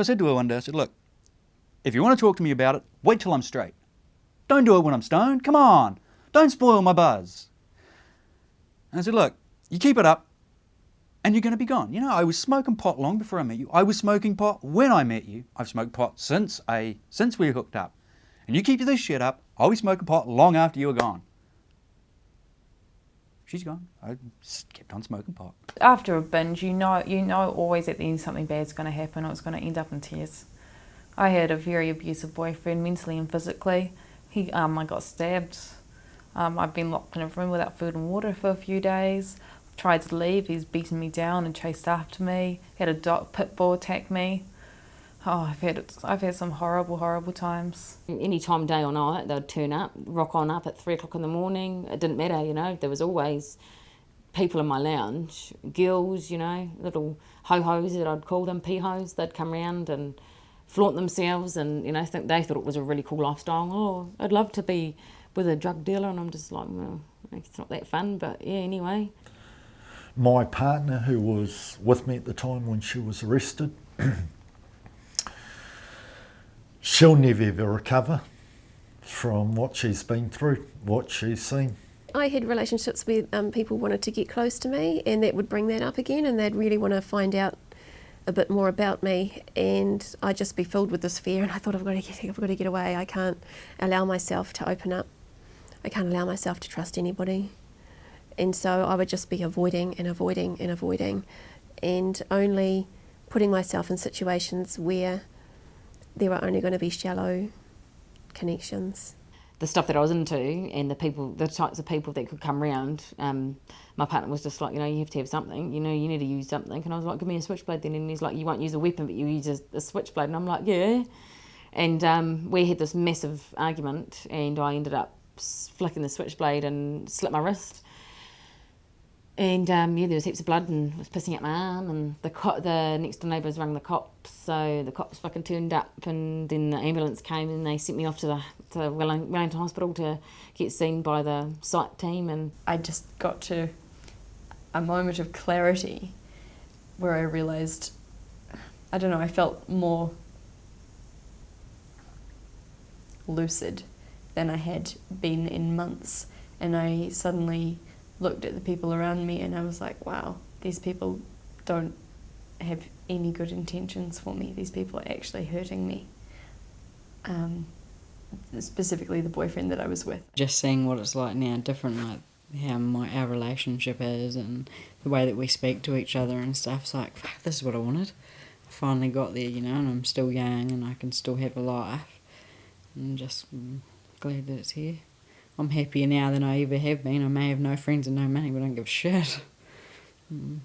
So I said to her one day, I said, look, if you want to talk to me about it, wait till I'm straight. Don't do it when I'm stoned. Come on. Don't spoil my buzz. And I said, look, you keep it up and you're going to be gone. You know, I was smoking pot long before I met you. I was smoking pot when I met you. I've smoked pot since I since we hooked up. And you keep this shit up, I'll be smoking pot long after you're gone. She's gone. I kept on smoking pot. After a binge, you know you know always at the end something bad's going to happen or it's going to end up in tears. I had a very abusive boyfriend, mentally and physically. He, um, I got stabbed. Um, I've been locked in a room without food and water for a few days. Tried to leave. He's beaten me down and chased after me. He had a dog pit bull attack me. Oh, I've had I've had some horrible, horrible times. Any time, day or night, they'd turn up, rock on up at three o'clock in the morning. It didn't matter, you know. There was always people in my lounge, girls, you know, little ho hos that I'd call them, p-hos. They'd come round and flaunt themselves, and you know, think they thought it was a really cool lifestyle. Oh, I'd love to be with a drug dealer, and I'm just like, well, it's not that fun, but yeah, anyway. My partner, who was with me at the time when she was arrested. she'll never ever recover from what she's been through, what she's seen. I had relationships where um, people wanted to get close to me and that would bring that up again and they'd really want to find out a bit more about me and I'd just be filled with this fear and I thought I've got to get, I've got to get away. I can't allow myself to open up. I can't allow myself to trust anybody. And so I would just be avoiding and avoiding and avoiding and only putting myself in situations where there were only going to be shallow connections. The stuff that I was into and the people, the types of people that could come around, um, my partner was just like, you know, you have to have something, you know, you need to use something. And I was like, give me a switchblade then. And he's like, you won't use a weapon, but you use a, a switchblade. And I'm like, yeah. And um, we had this massive argument and I ended up flicking the switchblade and slit my wrist. And um, yeah, there was heaps of blood and was pissing out my arm. And the co- the next door neighbours rang the cops, so the cops fucking turned up, and then the ambulance came and they sent me off to the to Wellington Hospital to get seen by the site team. And I just got to a moment of clarity where I realised, I don't know, I felt more lucid than I had been in months, and I suddenly looked at the people around me and I was like, wow, these people don't have any good intentions for me. These people are actually hurting me. Um, specifically the boyfriend that I was with. Just seeing what it's like now, different, like how my our relationship is and the way that we speak to each other and stuff. It's like, fuck, this is what I wanted. I finally got there, you know, and I'm still young and I can still have a life. I'm just mm, glad that it's here. I'm happier now than I ever have been. I may have no friends and no money, but I don't give a shit. Mm.